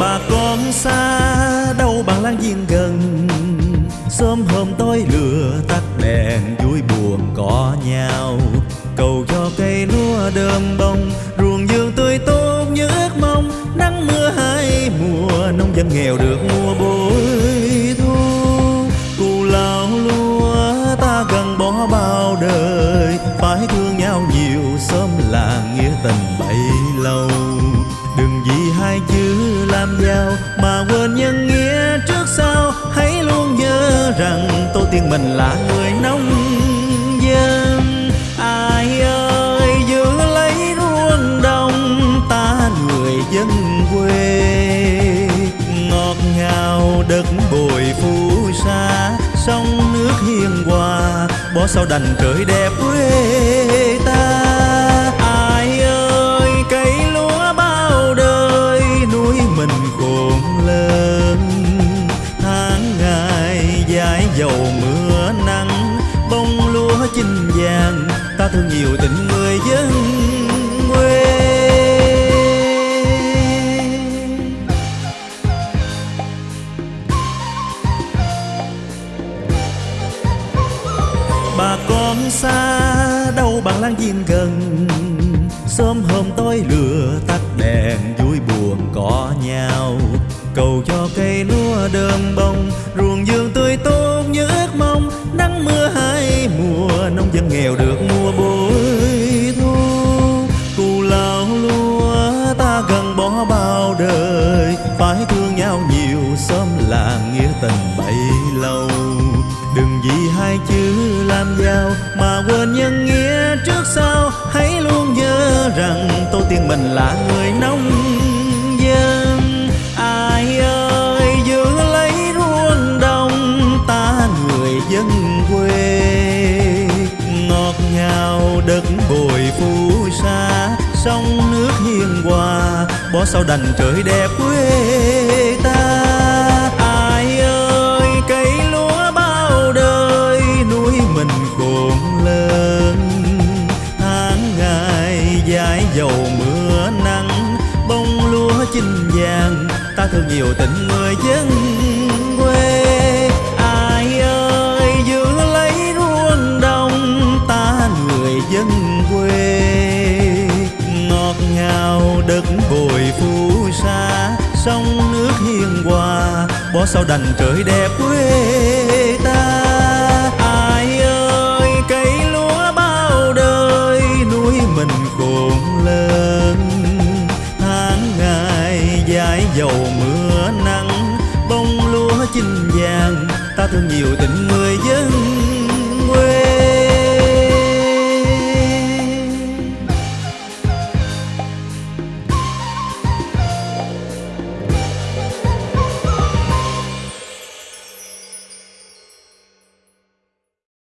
bà con xa đâu bằng láng giềng gần. Sớm hôm tối lửa tắt đèn, vui buồn có nhau. Cầu cho cây lúa đơm bông, ruộng vườn tươi tốt như ước mong. Nắng mưa hai mùa, nông dân nghèo được mua bội thu. Cù lao lúa ta gần bỏ bao đời, phải thương nhau nhiều, sớm là nghĩa tình bấy lâu hai chữ làm giàu mà quên nhân nghĩa trước sau. Hãy luôn nhớ rằng tổ tiên mình là người nông dân. Ai ơi, giữ lấy ruộng đồng, ta người dân quê. Ngọt ngào đất bồi phù sa, sông nước hiền hòa bỏ sao đành trời đẹp quê. Dầu mưa nắng, bông lúa chín vàng, ta thương nhiều tình người dân quê. Bà con xa đâu bằng láng giềng gần, sớm hôm tối lửa tắt đèn vui lầu. Lâu đừng vì hai chữ làm giàu mà quên nhân nghĩa trước sau. Hãy luôn nhớ rằng tổ tiên mình là người nông dân. Ai ơi, giữ lấy ruộng đồng, ta người dân quê. Ngọt ngào đất bồi phù sa, sông nước hiền hòa, bỏ sao đành trời đẹp quê. Chinh vàng, ta thương nhiều tình người dân quê. Ai ơi, giữ lấy ruộng đồng, ta người dân quê. Ngọt ngào đất bồi phù sa, sông nước hiền hòa, bỏ sao đành trời đẹp quê ta. chinh vàng ta thương nhiều tình mưa